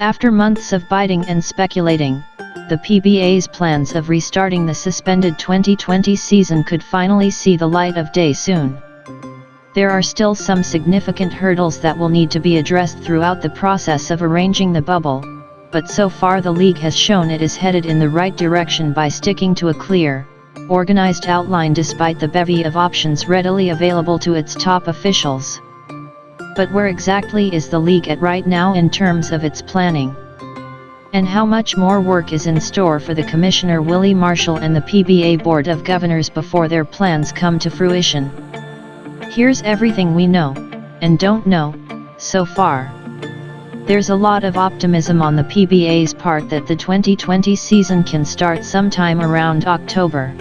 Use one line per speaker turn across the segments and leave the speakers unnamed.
After months of biting and speculating, the PBA's plans of restarting the suspended 2020 season could finally see the light of day soon. There are still some significant hurdles that will need to be addressed throughout the process of arranging the bubble, but so far the league has shown it is headed in the right direction by sticking to a clear, organized outline despite the bevy of options readily available to its top officials. But where exactly is the league at right now in terms of its planning? And how much more work is in store for the Commissioner Willie Marcial and the PBA Board of Governors before their plans come to fruition? Here's everything we know, and don't know, so far. There's a lot of optimism on the PBA's part that the 2020 season can start sometime around October.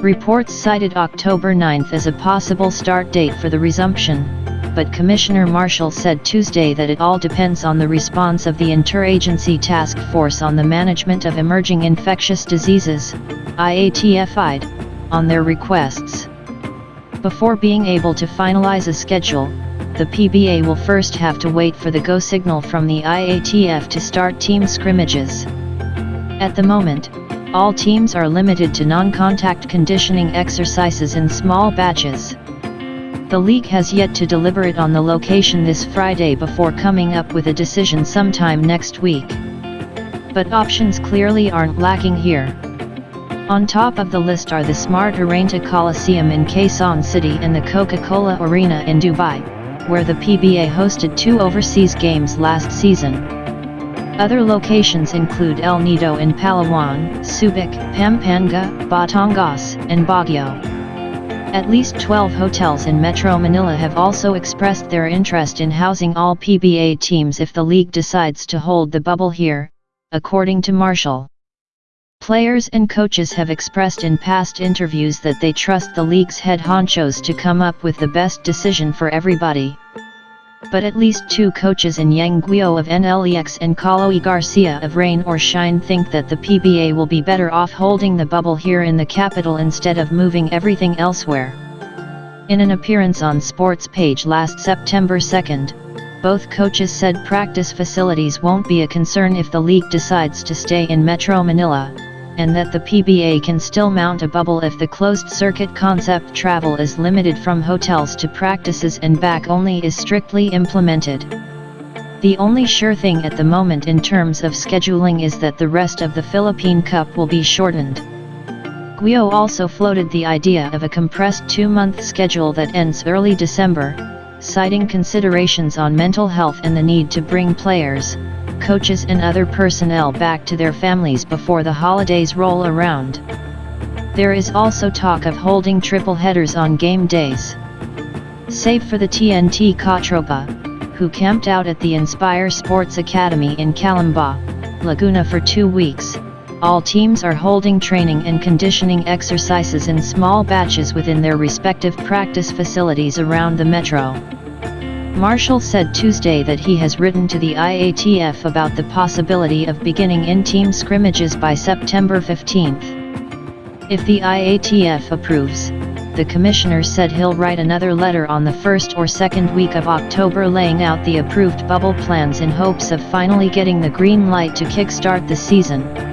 Reports cited October 9th as a possible start date for the resumption, but Commissioner Marcial said Tuesday that it all depends on the response of the Interagency Task Force on the Management of Emerging Infectious Diseases, IATF-EID, on their requests. Before being able to finalize a schedule, the PBA will first have to wait for the go signal from the IATF to start team scrimmages. At the moment, all teams are limited to non-contact conditioning exercises in small batches. The league has yet to deliberate on the location this Friday before coming up with a decision sometime next week. But options clearly aren't lacking here. On top of the list are the Smart Araneta Coliseum in Quezon City and the Coca-Cola Arena in Dubai, where the PBA hosted two overseas games last season. Other locations include El Nido in Palawan, Subic, Pampanga, Batangas, and Baguio. At least 12 hotels in Metro Manila have also expressed their interest in housing all PBA teams if the league decides to hold the bubble here, according to Marcial. Players and coaches have expressed in past interviews that they trust the league's head honchos to come up with the best decision for everybody. But at least two coaches in Yeng Guiao of NLEX and Caloy Garcia of Rain or Shine think that the PBA will be better off holding the bubble here in the capital instead of moving everything elsewhere. In an appearance on Sports Page last September 2nd, both coaches said practice facilities won't be a concern if the league decides to stay in Metro Manila, and that the PBA can still mount a bubble if the closed-circuit concept travel is limited from hotels to practices and back only is strictly implemented. The only sure thing at the moment in terms of scheduling is that the rest of the Philippine Cup will be shortened. Guiao also floated the idea of a compressed two-month schedule that ends early December, citing considerations on mental health and the need to bring players, coaches and other personnel back to their families before the holidays roll around. There is also talk of holding triple headers on game days. Save for the TNT Katropa, who camped out at the Inspire Sports Academy in Calamba, Laguna for two weeks, all teams are holding training and conditioning exercises in small batches within their respective practice facilities around the metro. Marcial said Tuesday that he has written to the IATF about the possibility of beginning in-team scrimmages by September 15. If the IATF approves, the commissioner said he'll write another letter on the first or second week of October laying out the approved bubble plans in hopes of finally getting the green light to kickstart the season.